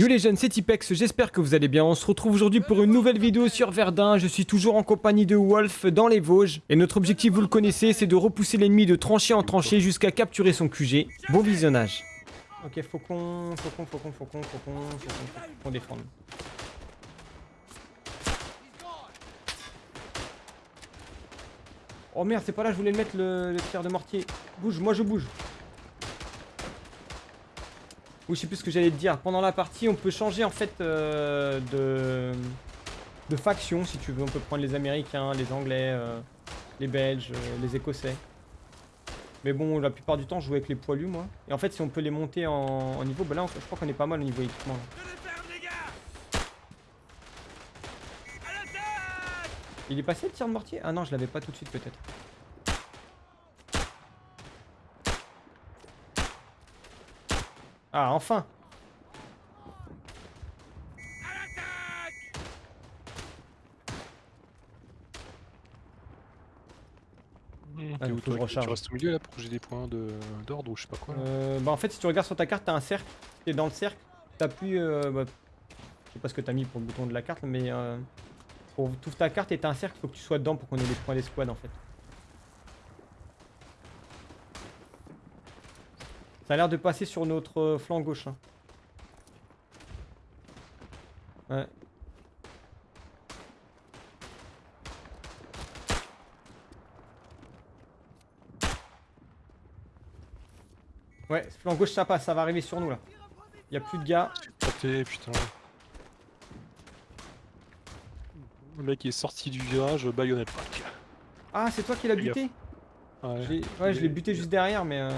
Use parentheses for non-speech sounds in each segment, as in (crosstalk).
Yo les jeunes, c'est Tipex, j'espère que vous allez bien. On se retrouve aujourd'hui pour une nouvelle vidéo sur Verdun. Je suis toujours en compagnie de Wolf dans les Vosges. Et notre objectif, vous le connaissez, c'est de repousser l'ennemi de tranchée en tranchée jusqu'à capturer son QG. Bon visionnage. Ok, faucon, faucon, faucon, faucon, faucon, faucon, faucon, défendre. Oh merde, c'est pas là, je voulais le mettre le, le de mortier. Bouge, moi je bouge. Je sais plus ce que j'allais te dire. Pendant la partie, on peut changer en fait euh, de... de faction si tu veux. On peut prendre les Américains, les Anglais, euh, les Belges, euh, les Écossais. Mais bon, la plupart du temps, je joue avec les poilus, moi. Et en fait, si on peut les monter en, en niveau, bah là, je crois qu'on est pas mal au niveau équipement. là. Il est passé le tir de mortier? Ah non, je l'avais pas tout de suite peut-être. Ah, enfin Ah, T'es où, toi recharge. Tu restes au milieu là pour que j'ai des points de- d'ordre ou je sais pas quoi. Euh, bah en fait si tu regardes sur ta carte t'as un cercle, t'es dans le cercle, t'appuies, euh, bah, je sais pas ce que t'as mis pour le bouton de la carte mais euh, pour toute ta carte et t'as un cercle, faut que tu sois dedans pour qu'on ait les points d'escouade en fait. Ça a l'air de passer sur notre euh, flanc gauche. hein. Ouais. Ouais, flanc gauche ça passe, ça va arriver sur nous là. Y a plus de gars. Porté, putain. Le mec est sorti du virage, baïonnette. Ah, c'est toi qui l'as buté? Ouais. Je l'ai- Ouais, je l'ai buté juste derrière, mais. Euh...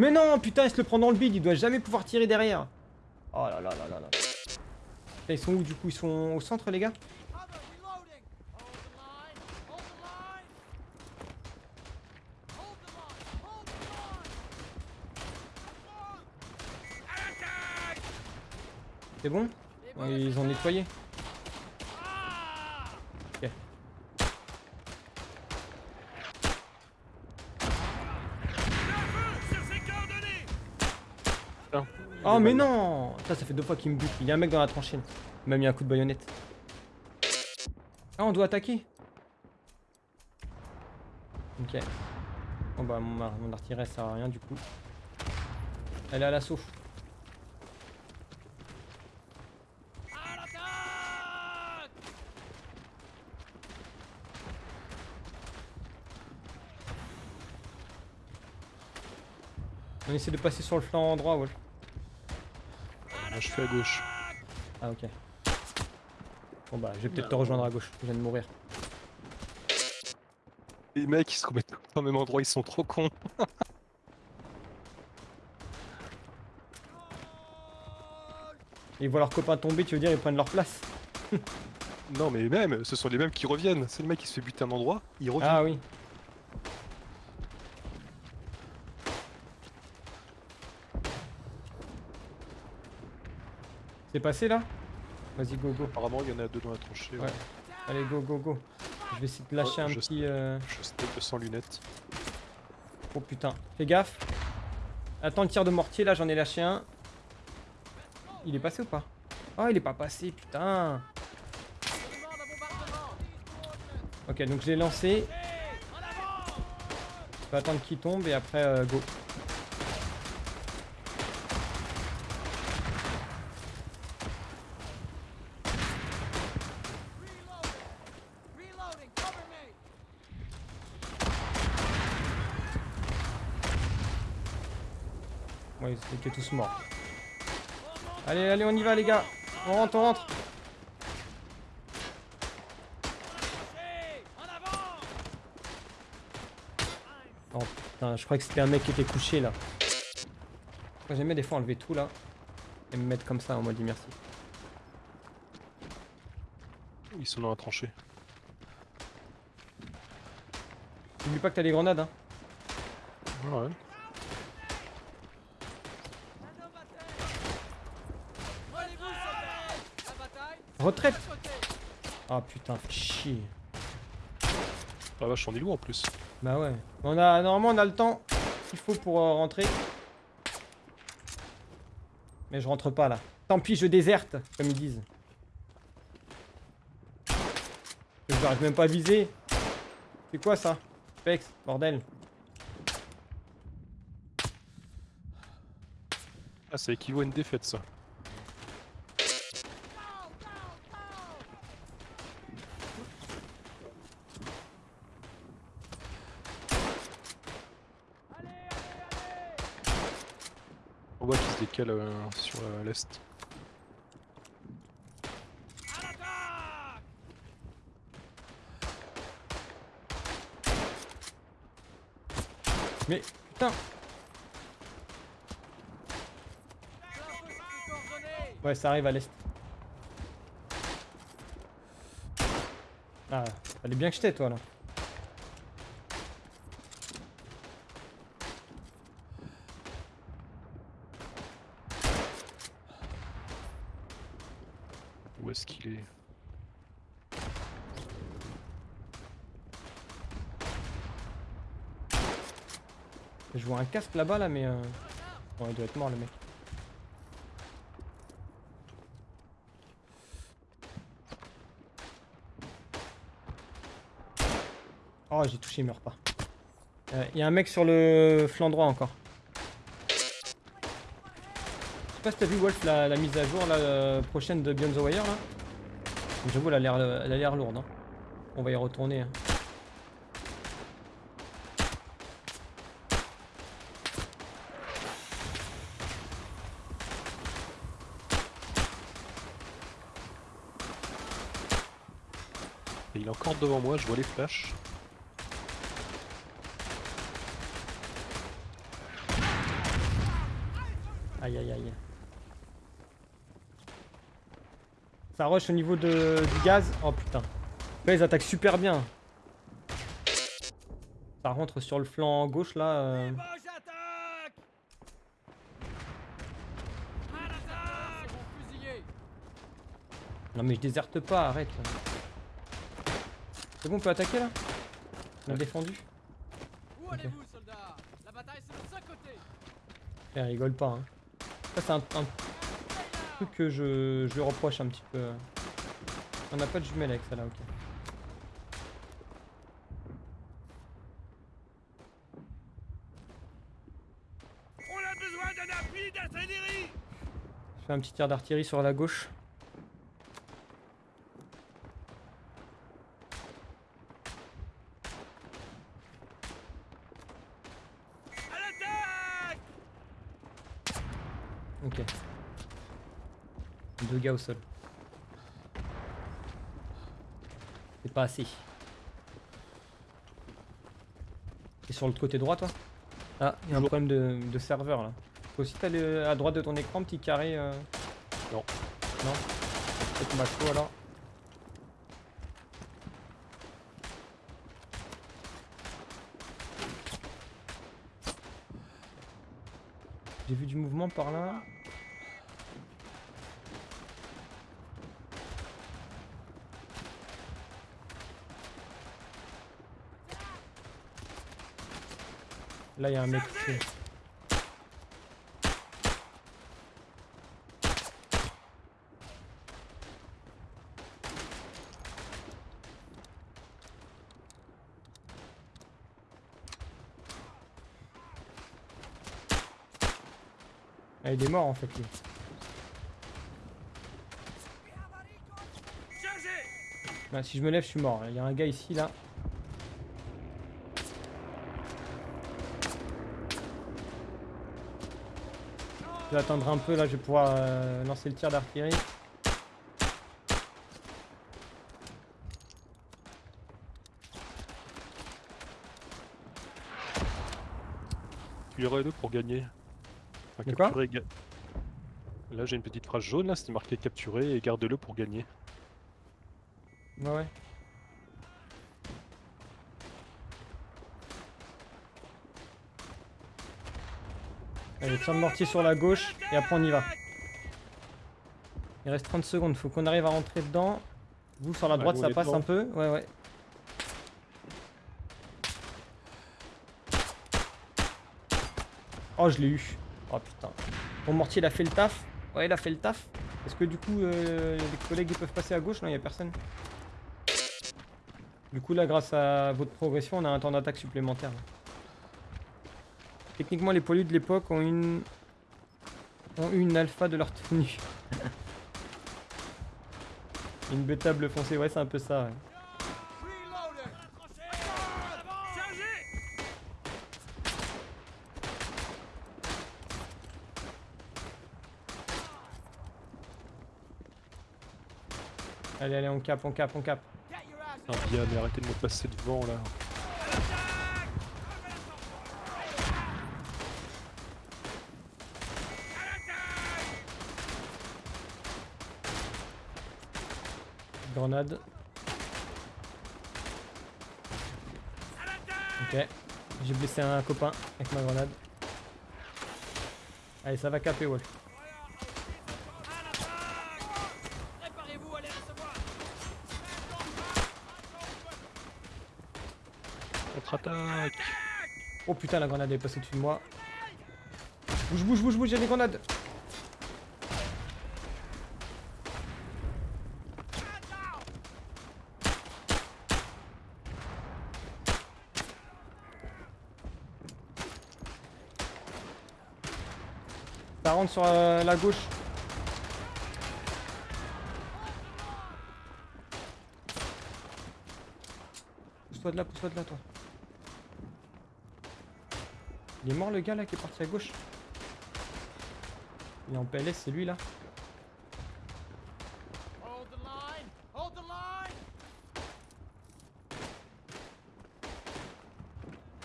Mais non, putain, il se le prend dans le bide, il doit jamais pouvoir tirer derrière. Oh là là là là là. Putain, ils sont où du coup? Ils sont au centre, les gars? C'est bon? Ils ont nettoyé. Oh mais non Ça, ça fait deux fois qu'il me bute. Il y a un mec dans la tranchée. Il m'a mis un coup de baïonnette. Ah, on doit attaquer Ok. Bon bah, mon, mon artillerie ça sert à rien du coup. Elle est à l'assaut. On essaie de passer sur le flanc droit, ouais. Je suis à gauche. Ah ok. Bon bah je vais peut-être te rejoindre à gauche, je viens de mourir. Les mecs ils se remettent au même endroit, ils sont trop cons. Ils voient leurs copains tomber, tu veux dire ils prennent leur place Non mais même, ce sont les mêmes qui reviennent. C'est le mec qui se fait buter un endroit, il revient. Ah oui. C'est passé là? Vas-y go go. Apparemment il y en a deux dans la tranchée. Ouais. Allez go go go. Je vais essayer de lâcher un je petit... euh, Je step sans lunettes. Oh putain. Fais gaffe. Attends le tir de mortier là, j'en ai lâché un. Il est passé ou pas? Oh il est pas passé, putain. Ok donc je l'ai lancé. Je vais attendre qu'il tombe et après euh, go. Ouais, ils étaient tous morts. Allez, allez, on y va les gars. On rentre, on rentre. Oh putain, je croyais que c'était un mec qui était couché là. J'aimais des fois enlever tout là et me mettre comme ça en mode dit merci. Ils sont dans la tranchée. N'oublie pas que t'as des grenades hein. Ouais. Retraite Ah putain, chier. Ah vache, on est loin en plus. Bah ouais. On a, normalement, on a le temps qu'il faut pour euh, rentrer. Mais je rentre pas là. Tant pis, je déserte, comme ils disent. Je n'arrive même pas à viser. C'est quoi ça? Pex, bordel. Ah, ça équivaut à une défaite, ça. Qu'il se décale euh, sur euh, l'est. Mais putain Ouais, ça arrive à l'est. Ah, fallait bien que je t'aie, toi, là. Où est-ce qu'il est, Je vois un casque là-bas, là, mais... Euh... Bon, il doit être mort, le mec. Oh, j'ai touché, il meurt pas. Il y a un mec sur le flanc droit encore. Je sais pas si t'as vu Wolf la, mise à jour la euh, prochaine de Beyond the Wire là. J'avoue elle a l'air l'air lourde. Hein. On va y retourner. Hein. Devant moi, je vois les flashs. Aïe aïe aïe. Ça rush au niveau de, du gaz. Oh putain. Là, ils attaquent super bien. Ça rentre sur le flanc gauche là. Euh... Non mais je déserte pas, arrête. C'est bon, on peut attaquer là On a défendu Où allez-vous, soldats? La bataille, c'est de ce côté Eh, rigole pas, hein. Ça, c'est un, un, truc que je, je lui reproche un petit peu. On n'a pas de jumelles avec ça là, ok. On a besoin d'un appui d'artillerie Je fais un petit tir d'artillerie sur la gauche. Ok. Deux gars au sol. C'est pas assez. Et sur le côté droit, toi? Ah, il y a un problème de, de serveur là. Toi aussi, t'as à droite de ton écran, petit carré euh... Non. Non? Peut-être macro alors. J'ai vu du mouvement par là. Là, il y a un mec qui... Il est mort en fait lui. Bah, si je me lève, je suis mort. Il y a un gars ici là. Je vais attendre un peu là, je vais pouvoir euh, lancer le tir d'artillerie. Tu aurais deux pour gagner? Là j'ai une petite phrase jaune là, c'est marqué capturé et garde-le pour gagner. Bah ouais. Allez, tire le mortier sur la gauche et après on y va. Il reste 30 secondes, faut qu'on arrive à rentrer dedans. Vous sur la droite ça passe un peu Ouais ouais. Oh je l'ai eu. Oh putain. Mon mortier, il a fait le taf. Ouais, il a fait le taf. Est-ce que du coup, euh, les collègues ils peuvent passer à gauche? Non, il y a personne. Du coup, là, grâce à votre progression, on a un temps d'attaque supplémentaire. Techniquement, les poilus de l'époque ont une ont eu une alpha de leur tenue. (laughs) une bêta bleu foncé, ouais, c'est un peu ça. ouais. Allez, allez, on cap, on cap, on cap. Ah, bien, mais arrêtez de me passer devant là. Grenade. Ok. J'ai blessé un copain avec ma grenade. Allez, ça va caper, Wolf. Oh putain, la grenade est passée dessus de moi. Bouge, bouge, bouge, bouge, j'ai des grenades. Ça rentre sur euh, la gauche. Pousse-toi de là, pousse-toi de là, toi. Il est mort le gars là qui est parti à gauche. Il est en PLS, c'est lui là.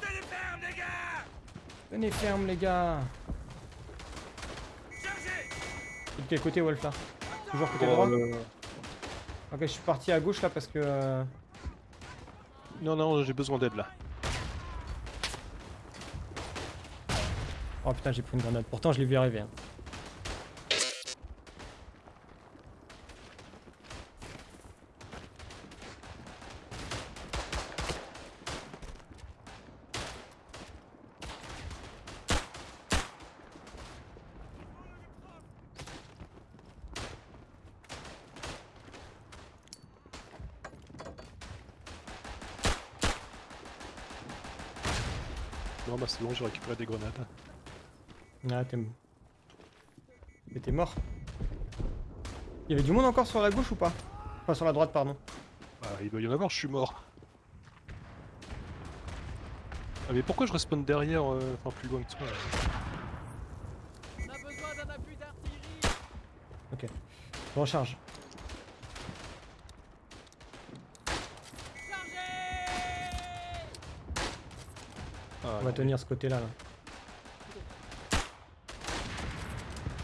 Tenez ferme, les gars Tenez ferme les gars. Chargez De quel côté Wolf là. Toujours côté Oh, droit euh, Ok je suis parti à gauche là parce que... euh, Non, non, j'ai besoin d'aide là. Oh putain j'ai pris une grenade, pourtant je l'ai vu arriver. hein. Non, bah c'est bon, j'ai récupéré des grenades. Ah t'es... Mais t'es mort. Il y avait du monde encore sur la gauche ou pas? Enfin sur la droite pardon. Bah, il doit y en avoir, je suis mort. Ah, mais pourquoi je respawn derrière, euh, enfin plus loin que toi là On a besoin d'un appui d'artillerie Je recharge. Ah, On va tenir ce côté là, là.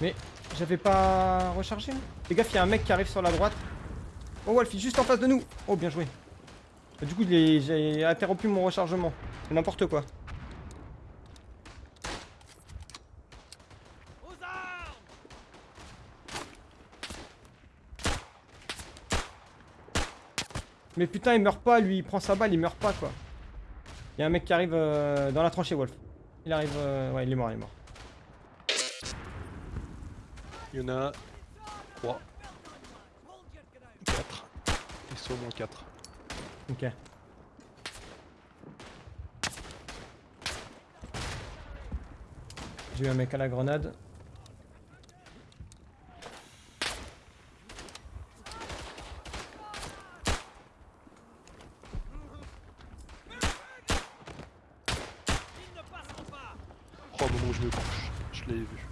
Mais j'avais pas rechargé Fais gaffe, il y a un mec qui arrive sur la droite. Oh Wolf, il est juste en face de nous Oh bien joué. Du coup j'ai interrompu mon rechargement. C'est n'importe quoi. Mais putain il meurt pas lui, il prend sa balle, il meurt pas quoi. Il y a un mec qui arrive euh, dans la tranchée Wolf. Il arrive... euh, Ouais il est mort, il est mort. Il y en a 3, 4. Ils sont au moins 4. Ok. J'ai eu un mec à la grenade. Ils ne passeront pas Oh, au moment où je me couche, je l'ai vu.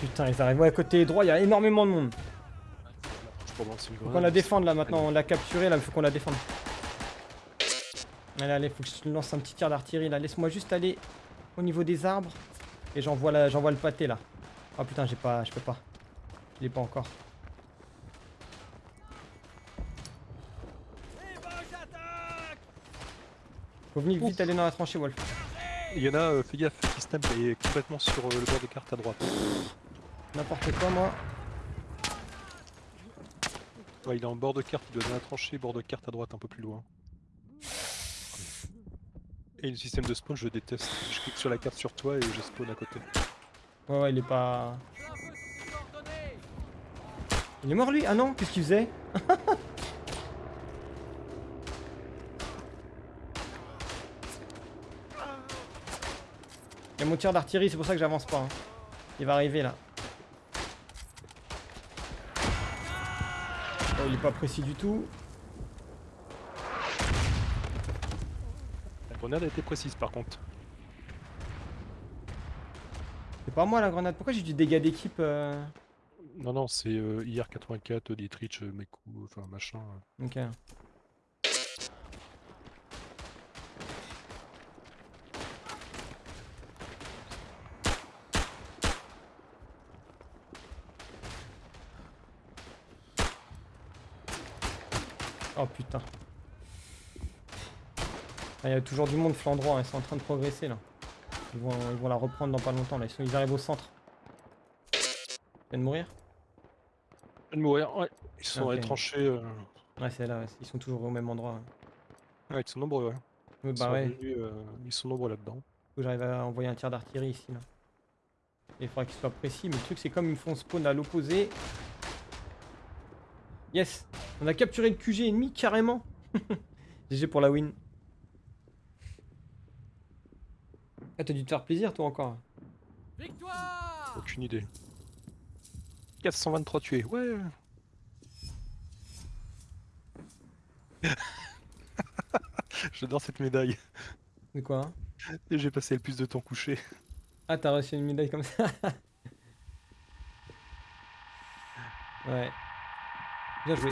Putain ils arrivent. Ouais à côté droit il y a énormément de monde. Faut qu'on la défende là maintenant, on l'a capturé là, il faut qu'on la défende. Allez, allez, faut que je lance un petit tir d'artillerie là. Laisse-moi juste aller au niveau des arbres et j'envoie le pâté là. Oh putain, j'ai pas, je peux pas. Je l'ai pas encore. Faut venir vite aller dans la tranchée, Wolf. Il y en a, euh, fais gaffe, qui est complètement sur euh, le bord de carte à droite. N'importe quoi, moi. Ouais, il est en bord de carte, il doit dans la tranchée, bord de carte à droite un peu plus loin. Et le système de spawn, je déteste. Je clique sur la carte sur toi et je spawn à côté. Ouais, ouais, il est pas. Il est mort lui? Ah non, qu'est-ce qu'il faisait? (laughs) Il y a mon tir d'artillerie, c'est pour ça que j'avance pas. hein. Il va arriver là. Oh, il est pas précis du tout. La grenade a été précise par contre. C'est pas moi la grenade. Pourquoi j'ai du dégât d'équipe euh Non, non, c'est euh, IR84, Dietrich, euh, Meku, enfin machin. Ok. Oh putain. Ah, Il y a toujours du monde flanc droit, hein, ils sont en train de progresser là. Ils vont, ils vont la reprendre dans pas longtemps là, ils, sont- ils arrivent au centre. Ils viennent de mourir De mourir, ouais. Ils sont dans les Ok. tranchées. euh, Ouais c'est là, ouais, ils sont toujours au même endroit. ouais. Ouais, ils sont nombreux, ouais. Ouais, Ils, bah sont ouais. venus, euh, ils sont nombreux là-dedans. Faut que j'arrive à envoyer un tir d'artillerie ici là. Et il faudra qu'il soit précis, mais le truc c'est comme ils me font spawn à l'opposé. Yes On a capturé le QG ennemi carrément (laughs) GG pour la win. Ah t'as dû te faire plaisir toi encore. Victoire Aucune idée. 423 tués, ouais. (laughs) J'adore cette médaille. De quoi hein j'ai passé le plus de temps couché. Ah t'as reçu une médaille comme ça (laughs) Ouais. Bien joué.